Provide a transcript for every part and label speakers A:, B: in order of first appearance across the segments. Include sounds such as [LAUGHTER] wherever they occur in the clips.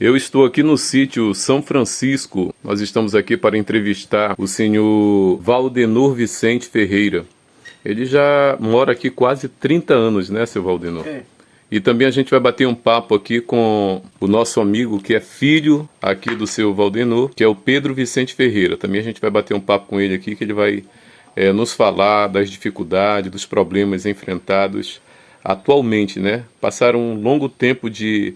A: Eu estou aqui no sítio São Francisco. Nós estamos aqui para entrevistar o senhor Valdenor Vicente Ferreira. Ele já mora aqui quase 30 anos, né, seu Valdenor?
B: É.
A: E também a gente vai bater um papo aqui com o nosso amigo que é filho aqui do seu Valdenor, que é o Pedro Vicente Ferreira. Também a gente vai bater um papo com ele aqui, que ele vai é, nos falar das dificuldades, dos problemas enfrentados atualmente, né? Passaram um longo tempo de,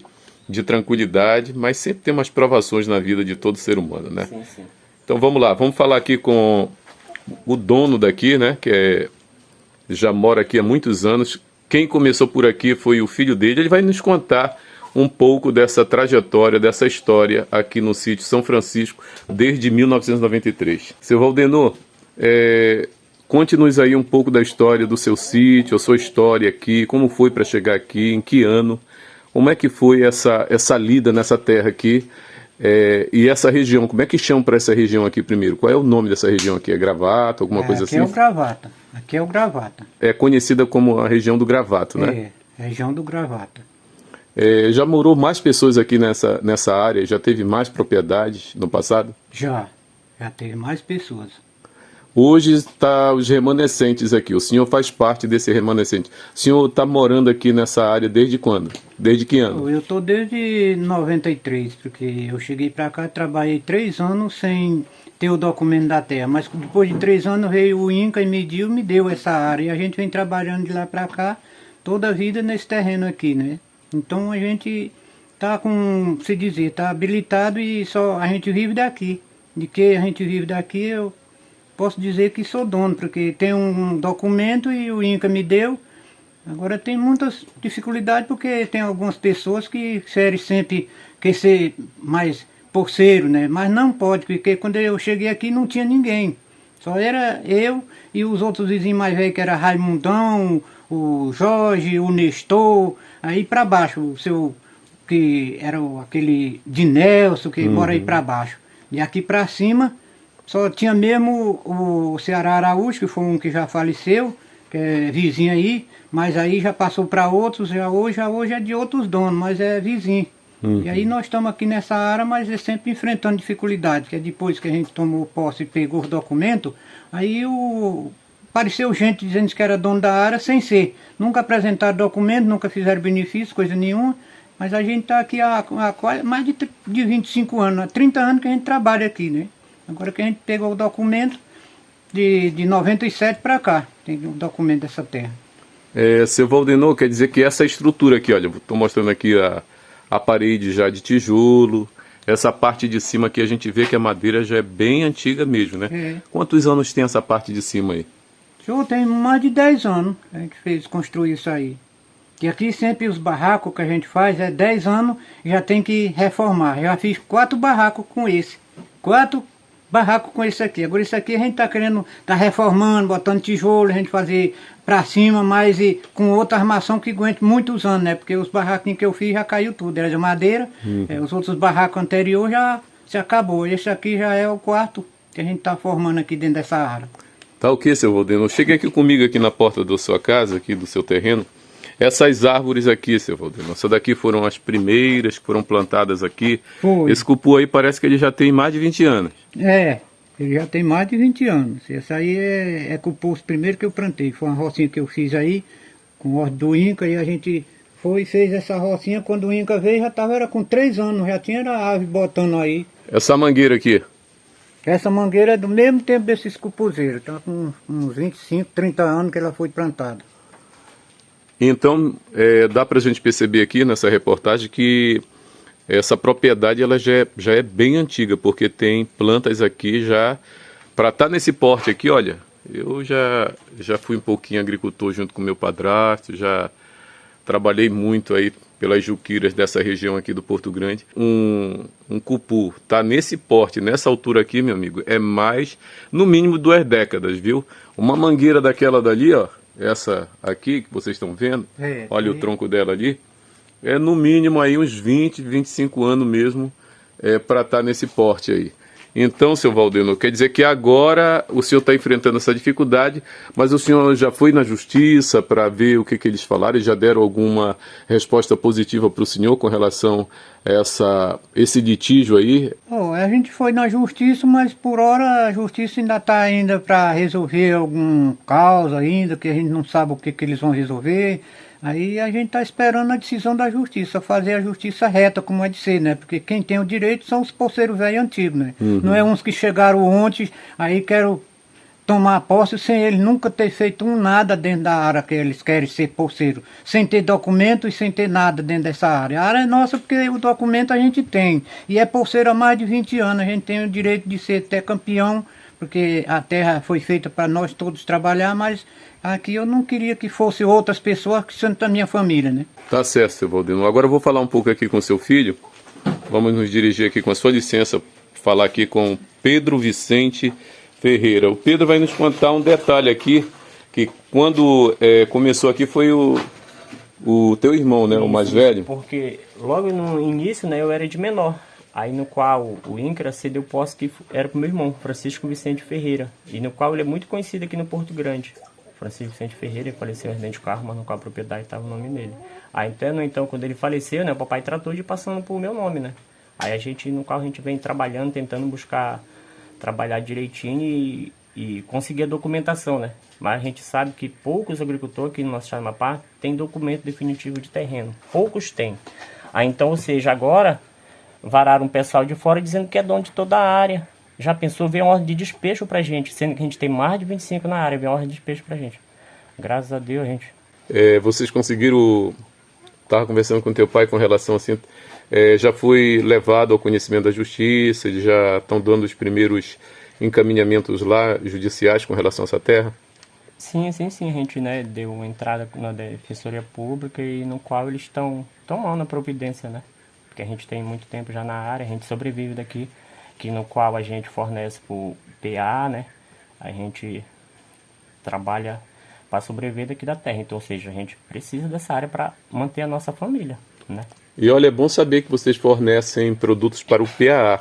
A: de tranquilidade, mas sempre tem umas provações na vida de todo ser humano, né?
B: Sim, sim.
A: Então vamos lá, vamos falar aqui com o dono daqui, né? Que é, já mora aqui há muitos anos. Quem começou por aqui foi o filho dele. Ele vai nos contar um pouco dessa trajetória, dessa história aqui no sítio São Francisco desde 1993. Seu Valdenor, é, conte-nos aí um pouco da história do seu sítio, a sua história aqui, como foi para chegar aqui, em que ano, como é que foi essa, essa lida nessa terra aqui é, e essa região, como é que chamam para essa região aqui primeiro? Qual é o nome dessa região aqui? É Gravata, alguma
B: É,
A: coisa
B: aqui
A: assim?
B: é o Gravata. Aqui é o Gravata.
A: É conhecida como a região do Gravato, né?
B: É, região do Gravata.
A: É, já morou mais pessoas aqui nessa, nessa área? Já teve mais propriedades no passado?
B: Já. Já teve mais pessoas.
A: Hoje está os remanescentes aqui. O senhor faz parte desse remanescente. O senhor está morando aqui nessa área desde quando? Desde que ano?
B: Eu tô desde 93, porque eu cheguei pra cá, trabalhei três anos sem ter o documento da terra. Mas depois de três anos veio o INCA e mediu, me deu essa área. E a gente vem trabalhando de lá pra cá toda a vida nesse terreno aqui, né? Então a gente tá com, se dizer, tá habilitado e só a gente vive daqui. De que a gente vive daqui, eu posso dizer que sou dono, porque tem um documento e o INCA me deu. Agora tem muitas dificuldades porque tem algumas pessoas que querem sempre quer ser mais porceiro, né? Mas não pode, porque quando eu cheguei aqui não tinha ninguém. Só era eu e os outros vizinhos mais velhos, que era Raimundão, o Jorge, o Nestor, aí para baixo, o seu, que era aquele de Nelson, que mora aí para baixo. E aqui para cima, só tinha mesmo o Ceará Araújo, que foi um que já faleceu, que é vizinho aí, mas aí já passou para outros, já hoje, hoje é de outros donos, mas é vizinho. E aí nós estamos aqui nessa área, mas é sempre enfrentando dificuldades, que é depois que a gente tomou posse e pegou os documentos, aí o apareceu gente dizendo que era dono da área sem ser. Nunca apresentaram documento, nunca fizeram benefício, coisa nenhuma. Mas a gente está aqui há, há mais de, de 25 anos, há 30 anos que a gente trabalha aqui, né? Agora que a gente pegou o documento de, de 97 para cá, tem o documento dessa terra.
A: É, seu Valdenor, quer dizer que essa estrutura aqui, olha, estou mostrando aqui a, a parede já de tijolo, essa parte de cima aqui a gente vê que a madeira já é bem antiga mesmo, né?
B: É.
A: Quantos anos tem essa parte de cima aí?
B: Senhor, tem mais de 10 anos que a gente fez construir isso aí. E aqui sempre os barracos que a gente faz é 10 anos, já tem que reformar. Já fiz quatro barracos com esse. Quatro barracos com esse aqui. Agora isso aqui a gente tá querendo, tá reformando, botando tijolo, a gente fazer pra cima, mas e com outra armação que aguente muitos anos, né? Porque os barraquinhos que eu fiz já caiu tudo, era de madeira. É, os outros barracos anteriores já se acabou. Esse aqui já é o quarto que a gente tá formando aqui dentro dessa área.
A: Tá o que, seu Valdenor? Chegue aqui comigo aqui na porta da sua casa, aqui do seu terreno. Essas árvores aqui, seu Valdenor, essas daqui foram as primeiras que foram plantadas aqui.
B: Foi.
A: Esse cupu aí parece que ele já tem mais de 20 anos.
B: É, ele já tem mais de 20 anos. Essa aí é, é composto primeiro que eu plantei. Foi uma rocinha que eu fiz aí, com ordem do Inca, e a gente foi e fez essa rocinha. Quando o Inca veio, já estava era com 3 anos, já tinha a ave botando aí.
A: Essa mangueira aqui,
B: Essa mangueira é do mesmo tempo desses cupuzeiros, está com uns 25, 30 anos que ela foi plantada.
A: Então, é, dá para a gente perceber aqui nessa reportagem que essa propriedade ela já é, já é bem antiga, porque tem plantas aqui já. Para estar nesse porte aqui, olha, eu já, já fui um pouquinho agricultor junto com meu padrasto, já trabalhei muito aí pelas juqueiras dessa região aqui do Porto Grande. Um, um cupu tá nesse porte, nessa altura aqui, meu amigo, é mais, no mínimo, duas décadas, viu? Uma mangueira daquela dali, ó, essa aqui que vocês estão vendo,
B: É,
A: olha o
B: é.
A: tronco dela ali, é no mínimo aí uns 20, 25 anos mesmo é, para estar nesse porte aí. Então, seu Valdeno, quer dizer que agora o senhor está enfrentando essa dificuldade, mas o senhor já foi na justiça para ver o que, que eles falaram e já deram alguma resposta positiva para o senhor com relação a essa, esse litígio aí?
B: Oh, a gente foi na justiça, mas por hora a justiça ainda está ainda para resolver algum caos ainda, que a gente não sabe o que, que eles vão resolver. Aí a gente está esperando a decisão da justiça, fazer a justiça reta, como é de ser, né? Porque quem tem o direito são os poceiros velhos antigos, né? Uhum. Não é uns que chegaram ontem, aí quero tomar posse sem eles nunca ter feito um nada dentro da área que eles querem ser poceiro, sem ter documento e sem ter nada dentro dessa área. A área é nossa porque o documento a gente tem, e é poceiro há mais de 20 anos, a gente tem o direito de ser até campeão, porque a terra foi feita para nós todos trabalhar, mas Aqui eu não queria que fosse outras pessoas que são da minha família, né?
A: Tá certo, seu Valdino. Agora eu vou falar um pouco aqui com seu filho. Vamos nos dirigir aqui com a sua licença, falar aqui com Pedro Vicente Ferreira. O Pedro vai nos contar um detalhe aqui, que quando é, começou aqui foi o, o teu irmão, né, Isso, o mais velho?
C: Porque logo no início, né, eu era de menor. Aí no qual o INCRA cedeu posse que era para o meu irmão, Francisco Vicente Ferreira. E no qual ele é muito conhecido aqui no Porto Grande. Francisco Vicente Ferreira, faleceu em de carro, mas no qual a propriedade estava o nome dele. Aí então, então, quando ele faleceu, né, o papai tratou de passando por meu nome, né? Aí a gente, no qual a gente vem trabalhando, tentando buscar trabalhar direitinho e, e conseguir a documentação, né? Mas a gente sabe que poucos agricultores aqui no nosso estado do Amapá têm documento definitivo de terreno. Poucos têm. Aí então, ou seja, agora vararam um pessoal de fora dizendo que é dono de toda a área. Já pensou ver uma ordem de despejo pra gente, sendo que a gente tem mais de 25 na área, ver uma ordem de despejo pra gente. Graças a Deus, gente.
A: É, vocês conseguiram. Estava conversando com teu pai com relação assim. É, já foi levado ao conhecimento da justiça, eles já estão dando os primeiros encaminhamentos lá judiciais com relação a essa terra?
C: Sim, sim, sim. A gente né, deu entrada na Defensoria Pública e no qual eles estão tomando a providência, né? Porque a gente tem muito tempo já na área, a gente sobrevive daqui que no qual a gente fornece por PA, né? A gente trabalha para sobreviver daqui da terra. Então, ou seja, a gente precisa dessa área para manter a nossa família, né?
A: E olha, é bom saber que vocês fornecem produtos para o PAA.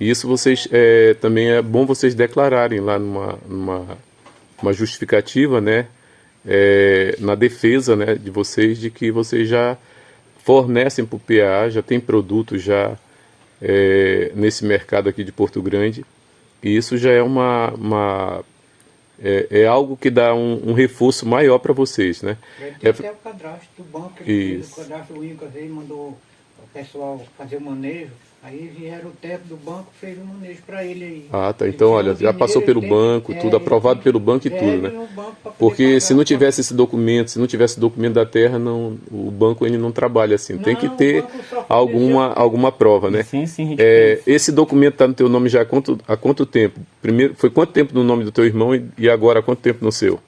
A: E isso vocês é, também é bom vocês declararem lá numa, numa uma justificativa, né? É, na defesa né, de vocês de que vocês já fornecem para o PAA, já tem produtos já é, nesse mercado aqui de Porto Grande. E isso já é uma, uma é, é, algo que dá um, um reforço maior para vocês, né?
B: Tem é, até o cadastro do banco, isso. o cadastro o INCA veio mandou o pessoal fazer o manejo Aí vieram o teto do banco, fez um manejo para ele aí.
A: Ah, tá. Então, olha, já passou pelo banco, é, tudo, aprovado pelo banco e é, tudo, né? Porque se não tivesse esse documento, se não tivesse documento da terra, não, o banco ele não trabalha assim. Não, Tem que ter alguma, alguma prova, né?
C: Sim, sim.
A: É, esse documento está no teu nome já há quanto, há quanto tempo? Primeiro, foi quanto tempo no nome do teu irmão e, e agora há quanto tempo no seu?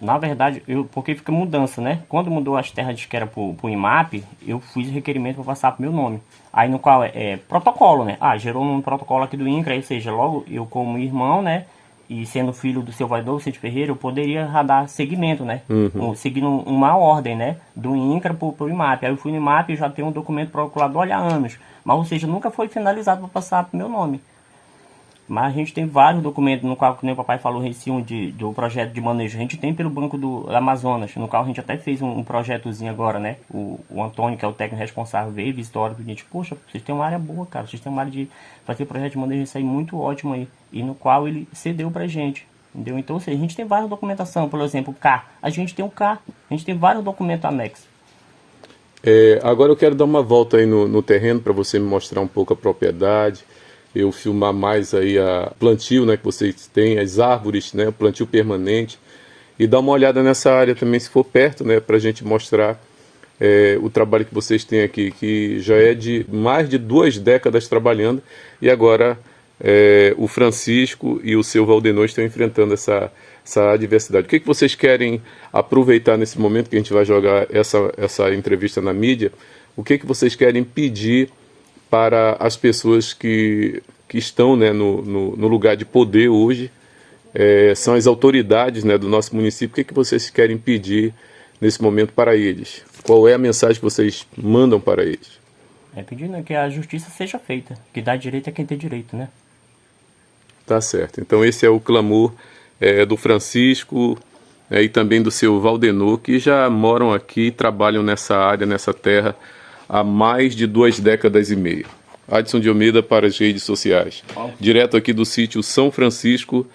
C: Na verdade, eu, porque fica mudança, né? Quando mudou as terras de que era pro, pro IMAP, eu fiz requerimento para passar pro meu nome. Aí no qual é, é, protocolo, né? Ah, gerou um protocolo aqui do INCRA, ou seja, logo eu como irmão, né? E sendo filho do seu Vaidor Vicente Ferreira, eu poderia dar seguimento, né? Uhum. seguindo uma ordem, né? Do INCRA pro, pro IMAP. Aí eu fui no IMAP e já tenho um documento procurador há anos. Mas, ou seja, nunca foi finalizado para passar pro meu nome. Mas a gente tem vários documentos no qual, como o papai falou, recium de, do projeto de manejo. A gente tem pelo Banco do Amazonas, no qual a gente até fez um, um projetozinho agora, né? O, o, Antônio, que é o técnico responsável, veio visitou a gente, poxa, vocês têm uma área boa, cara. Vocês têm uma área de fazer projeto de manejo, isso aí muito ótimo aí. E no qual ele cedeu pra gente. Entendeu? Então, seja, a gente tem várias documentação, por exemplo, o K. A gente tem o K, a gente tem vários documentos anexos.
A: É, agora eu quero dar uma volta aí no, no terreno para você me mostrar um pouco a propriedade eu filmar mais aí a plantio né, que vocês têm, as árvores, né, o plantio permanente, e dar uma olhada nessa área também, se for perto, né, para a gente mostrar é, o trabalho que vocês têm aqui, que já é de mais de duas décadas trabalhando, e agora é, o Francisco e o seu Valdenor estão enfrentando essa, essa adversidade. O que, que vocês querem aproveitar nesse momento que a gente vai jogar essa, essa entrevista na mídia? O que, que vocês querem pedir para as pessoas que, que estão né, no, no, no lugar de poder hoje, é, são as autoridades né, do nosso município. O que, é que vocês querem pedir nesse momento para eles? Qual é a mensagem que vocês mandam para eles?
C: É pedindo que a justiça seja feita, que dá direito a quem tem direito, né?
A: Tá certo. Então esse é o clamor é, do Francisco é, e também do seu Valdenor, que já moram aqui e trabalham nessa área, nessa terra, há mais de duas décadas e meia. Adson de Almeida para as redes sociais. Direto aqui do sítio São Francisco.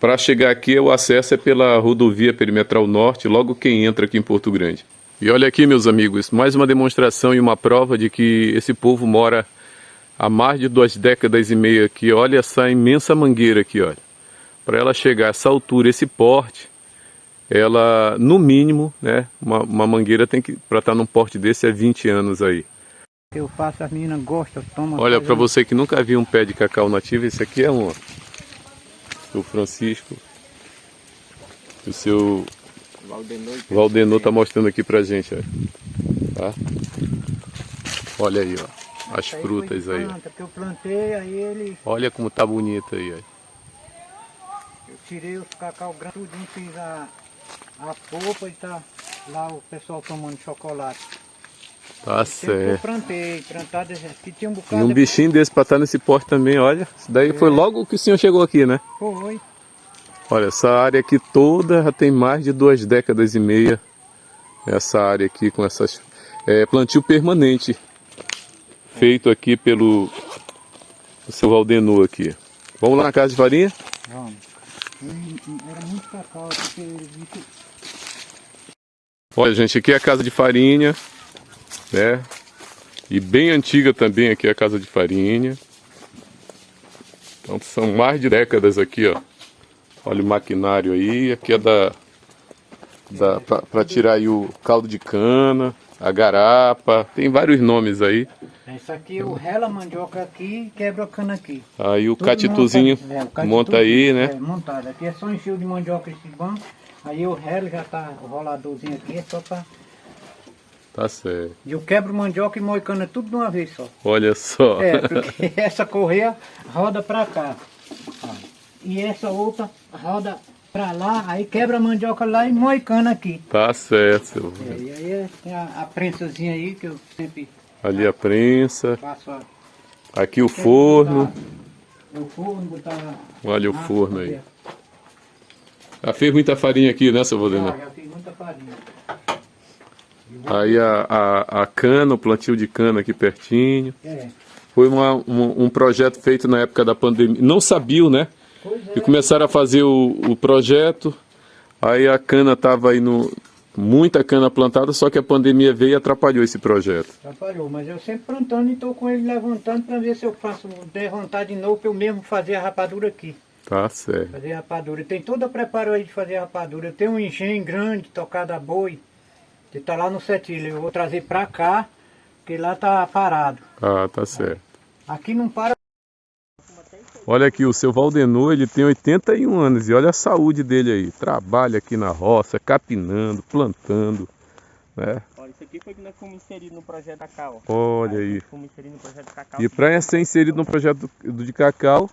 A: Para chegar aqui, o acesso é pela rodovia perimetral norte, logo quem entra aqui em Porto Grande. E olha aqui, meus amigos, mais uma demonstração e uma prova de que esse povo mora há mais de duas décadas e meia aqui. Olha essa imensa mangueira aqui, olha. Para ela chegar a essa altura, esse porte, ela, no mínimo, né, uma, uma mangueira tem que, para estar num porte desse, é 20 anos aí.
B: Eu faço, as meninas gostam, tomam.
A: Olha, para você que nunca viu um pé de cacau nativo, esse aqui é um, ó. O Francisco. O seu Valdenor tá mostrando aqui pra gente, ó. Tá? Olha aí, ó. As frutas aí. ó.
B: plantei, aí ele,
A: Olha como tá bonito aí, ó.
B: eu tirei os cacau grandes, tudinho, fiz a, a polpa e tá lá o pessoal tomando chocolate.
A: Tá
B: Tempo que eu
A: certo.
B: plantei, plantado, aqui tinha um
A: E
B: bocado
A: um
B: de-
A: bichinho desse pra estar nesse porte também, olha. Isso daí foi logo que o senhor chegou aqui, né?
B: Foi.
A: Olha, essa área aqui toda já tem mais de duas décadas e meia. Essa área aqui com essas... É, plantio permanente. Feito aqui pelo o seu Valdenor aqui. Vamos lá na casa de farinha?
B: Vamos. E- e Era muito cacau, porque que
A: Olha, gente, aqui é a casa de farinha, né? E bem antiga também aqui é a casa de farinha. Então são mais de décadas aqui, ó. Olha o maquinário aí, aqui é da, da para tirar aí o caldo de cana, a garapa, tem vários nomes aí.
B: Isso aqui, o rela a mandioca aqui quebra a cana aqui.
A: Aí o
B: Tudo
A: catituzinho
B: monta- é, o catitu-
A: monta aí,
B: É,
A: né?
B: montado. Aqui é só encher de mandioca esse banco. Aí o relo já tá roladorzinho aqui, é só pra...
A: Tá certo.
B: E eu quebro mandioca e moe cana tudo de uma vez só.
A: Olha só.
B: É, porque [LAUGHS] essa correia roda pra cá. ó. E essa outra roda pra lá, aí quebra a mandioca lá e moe cana aqui.
A: Tá certo, seu.
B: É, e aí tem a, a prensazinha aí que eu sempre
A: Ali a prensa, aqui o forno. Olha o
B: Ah,
A: forno aí. Já fez muita farinha aqui, né, seu Valdenor?
B: Já, fiz muita farinha.
A: Aí a, a, a cana, o plantio de cana aqui pertinho.
B: É.
A: Foi uma, um, um projeto feito na época da pandemia. Não sabiam, né?
B: Pois
A: E
B: é.
A: começaram a fazer o, o projeto. Aí a cana estava aí no. Muita cana plantada, só que a pandemia veio e atrapalhou esse projeto.
B: Atrapalhou, mas eu sempre plantando e estou com ele levantando para ver se eu faço, der vontade de novo para eu mesmo fazer a rapadura aqui.
A: Tá certo.
B: Fazer a rapadura. Tem todo o preparo aí de fazer a rapadura. Eu tenho um engenho grande, tocado a boi, que está lá no Setilha. Eu vou trazer para cá, porque lá tá parado.
A: Ah, tá certo.
B: Aqui não para.
A: Olha aqui, o seu Valdenor, ele tem 81 anos e olha a saúde dele aí. Trabalha aqui na roça, capinando, plantando, né?
C: Olha, isso aqui foi que nós fomos inseridos no projeto da Cacau.
A: Olha aí.
C: Fomos inseridos no projeto Cacau.
A: E para ser inserido no projeto do, de cacau,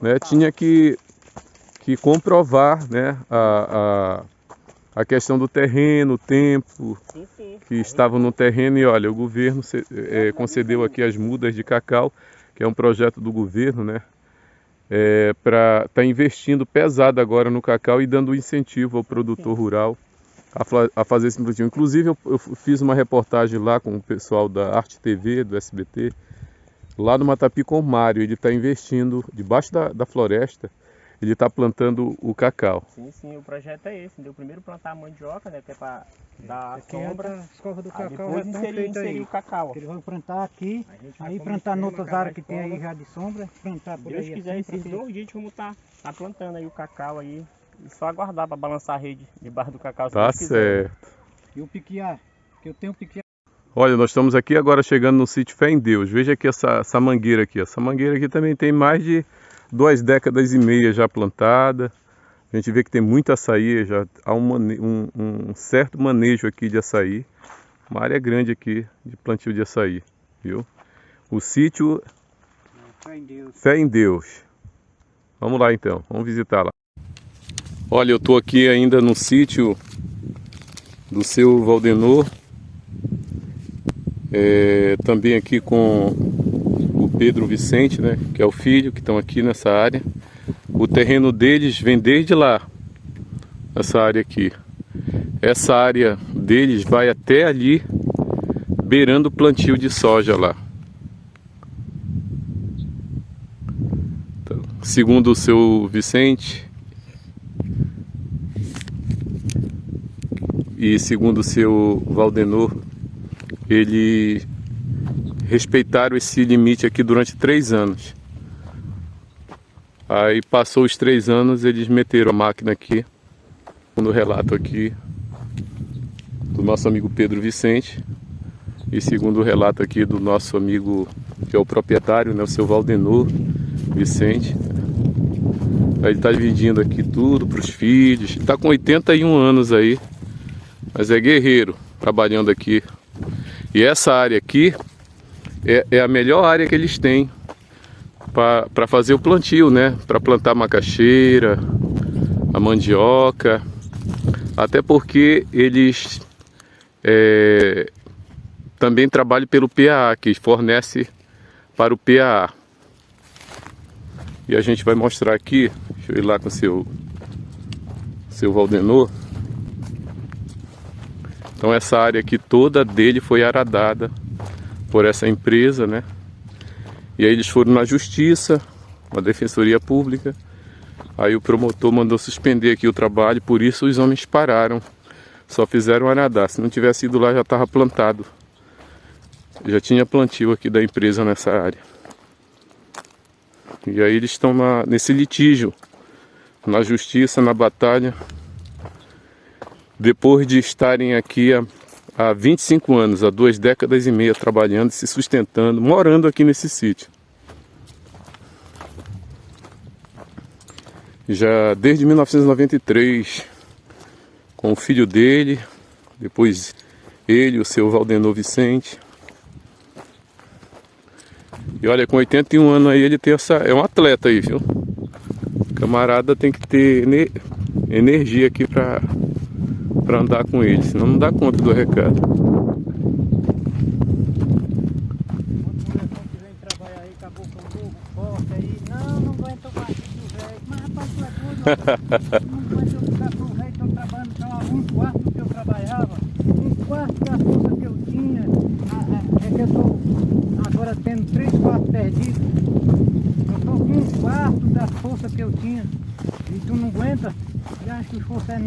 A: né, tinha que, que comprovar né, a, a, a questão do terreno, o tempo
C: Sim, sim.
A: que estavam no terreno. E olha, o governo eh, concedeu aqui as mudas de cacau, que é um projeto do governo, né? Para estar investindo pesado agora no cacau e dando incentivo ao produtor rural a, a fazer esse plantio. Inclusive, eu, eu fiz uma reportagem lá com o pessoal da Arte TV, do SBT, lá no Matapi com o Mário. Ele está investindo debaixo da, da floresta, ele está plantando o cacau.
C: Sim, sim, o projeto é esse. Deu primeiro plantar a mandioca, né? Que é pra dar
B: Aqui é
C: sombra.
B: as covas do cacau
C: depois
B: estão
C: inserir, inserir
B: aí.
C: o cacau.
B: Eles vão plantar aqui,
C: A vai
B: aí plantar
C: a
B: noutras
C: cavar
B: áreas que tem aí já de sombra, plantar por
C: Deus
B: aí
C: quiser,
B: assim,
C: esses dois dias vamos estar tá, plantando aí o cacau aí. E só aguardar para balançar a rede debaixo do cacau. se
A: Tá
C: Deus quiser.
A: certo.
B: E o piquiá, que eu tenho piquiá.
A: Olha, nós estamos aqui agora chegando no sítio Fé em Deus. Veja aqui essa, essa mangueira aqui. Essa mangueira aqui também tem mais de duas décadas e meia já plantada. A gente vê que tem muito açaí, já há um, um- um certo manejo aqui de açaí. Uma área grande aqui de plantio de açaí, viu? O sítio
B: Fé em Deus.
A: Fé em Deus. Vamos lá então, vamos visitar lá. Olha, eu estou aqui ainda no sítio do seu Valdenor. É, também aqui com Pedro Vicente, né, que é o filho, que estão aqui nessa área. O terreno deles vem desde lá, essa área aqui. Essa área deles vai até ali, beirando o plantio de soja lá. Então, segundo o seu Vicente, e segundo o seu Valdenor, ele respeitaram esse limite aqui durante três anos. Aí passou os três anos, eles meteram a máquina aqui, no relato aqui do nosso amigo Pedro Vicente e segundo o relato aqui do nosso amigo que é o proprietário, né, o seu Valdenor Vicente. Aí ele está dividindo aqui tudo para os filhos, está com 81 anos aí, mas é guerreiro trabalhando aqui. E essa área aqui é, é a melhor área que eles têm para fazer o plantio, né? Para plantar macaxeira, a mandioca, até porque eles é, também trabalham pelo PAA, que fornece para o PAA. E a gente vai mostrar aqui, deixa eu ir lá com o seu, seu Valdenor. Então essa área aqui toda dele foi aradada por essa empresa, né? E aí eles foram na justiça, na defensoria pública. Aí o promotor mandou suspender aqui o trabalho, por isso os homens pararam. Só fizeram aradar. Se não tivesse ido lá já estava plantado. Já tinha plantio aqui da empresa nessa área. E aí eles estão nesse litígio, na justiça, na batalha, depois de estarem aqui há, há 25 anos, há duas décadas e meia trabalhando, se sustentando, morando aqui nesse sítio. Já desde 1993, com o filho dele, depois ele, o seu Valdenor Vicente. E olha, com 81 anos aí ele tem essa. É um atleta aí, viu? Camarada tem que ter energia aqui para para andar com ele, senão não dá conta do recado.
B: Não, não aguento mais, [LAUGHS] velho. Mas [LAUGHS] rapaz, tu é doido, não aguento ficar com o velho, tô trabalhando só um quarto do que eu trabalhava, um quarto da força que eu tinha. É que eu tô agora tendo três quartos perdidos. Eu tô com um quarto da força que eu tinha. E tu não aguenta? E acho que força é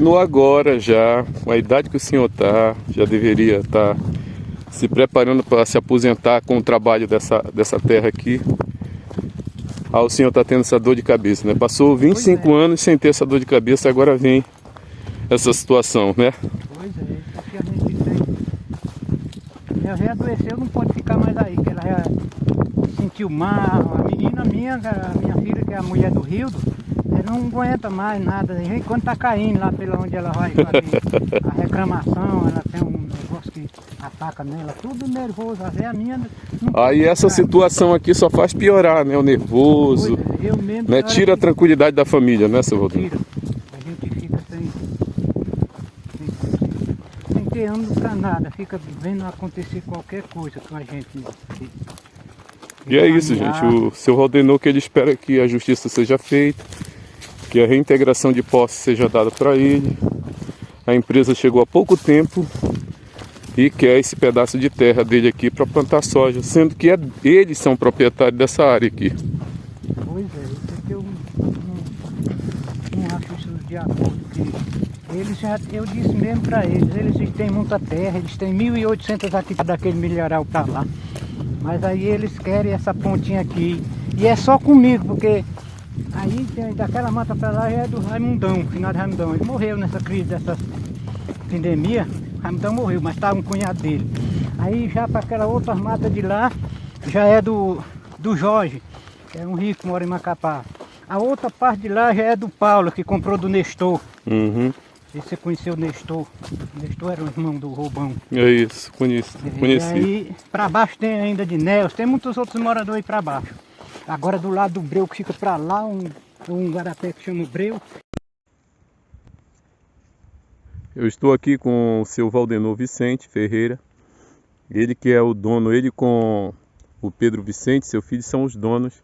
B: não,
A: agora já, com a idade que o senhor está, já deveria estar tá se preparando para se aposentar com o trabalho dessa, dessa terra aqui. Ah, o senhor está tendo essa dor de cabeça, né? Passou 25 é. anos sem ter essa dor de cabeça, agora vem essa situação, né?
B: Pois é, isso aqui a gente tem. Ela já adoeceu, não pode ficar mais aí, que ela já sentiu mal. A menina minha, a minha filha, que é a mulher do Rildo, não aguenta mais nada. Quando tá caindo lá pela onde ela vai fazer a reclamação, ela tem um negócio que ataca nela, tudo nervoso. Até a minha.
A: Aí essa situação aqui só faz piorar, né? O nervoso. É, eu mesmo, né? Tira a tranquilidade da família, né, seu Rodrigo?
B: Tira. A gente fica sem. sem, sem ter ânimo pra nada, fica vendo acontecer qualquer coisa com a gente.
A: E é isso, gente. O seu Valdenor que ele espera que a justiça seja feita que a reintegração de posse seja dada para ele. A empresa chegou há pouco tempo e quer esse pedaço de terra dele aqui para plantar soja, sendo que é, eles são proprietários dessa área aqui.
B: Pois é, isso aqui eu não, não acho isso de acordo. Eles já, eu disse mesmo para eles, eles têm muita terra, eles têm 1.800 aqui daquele milharal para lá. Mas aí eles querem essa pontinha aqui. E é só comigo, porque Aí daquela mata para lá é do Raimundão, finado Raimundão. Ele morreu nessa crise dessa pandemia. Raimundão morreu, mas estava um cunhado dele. Aí já para aquela outra mata de lá já é do, do Jorge, que é um rico, mora em Macapá. A outra parte de lá já é do Paulo, que comprou do Nestor.
A: Uhum.
B: Você conheceu o Nestor? O Nestor era o irmão do Roubão.
A: É isso, conheço, conheci. E
B: aí, para baixo tem ainda de Nelson, tem muitos outros moradores aí para baixo. Agora do lado do breu que fica para lá, um, um garapé que chama breu.
A: Eu estou aqui com o seu Valdenor Vicente Ferreira. Ele que é o dono, ele com o Pedro Vicente, seu filho, são os donos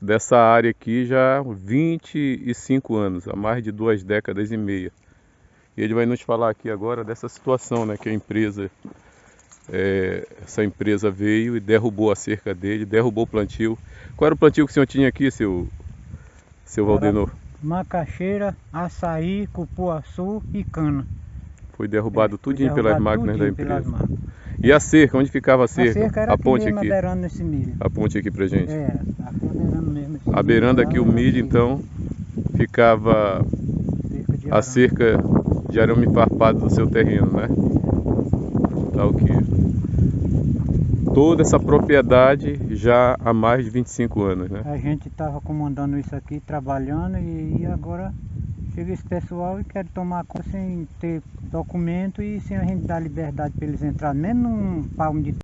A: dessa área aqui já há 25 anos, há mais de duas décadas e meia. E ele vai nos falar aqui agora dessa situação, né, que a empresa, é, essa empresa veio e derrubou a cerca dele, derrubou o plantio. Qual era o plantio que o senhor tinha aqui, seu, seu Valdenor?
B: Macaxeira, açaí, cupuaçu e cana.
A: Foi derrubado
B: Foi
A: tudinho pelas
B: derrubado
A: máquinas da empresa.
B: máquinas.
A: E a cerca, onde ficava a
B: A
A: cerca?
B: cerca era
A: a ponte aqui.
B: abeirando nesse milho.
A: A ponte aqui pra gente.
B: Era, aqui abeirando mesmo
A: A beirando aqui o milho, então, ficava
B: cerca
A: a cerca de arame farpado do seu terreno, né? Tá ok. Toda essa propriedade já há mais de 25 anos, né?
B: A gente estava comandando isso aqui, trabalhando, e, e agora chega esse pessoal e quer tomar conta sem ter documento e sem a gente dar liberdade para eles entrarem, nem num palmo de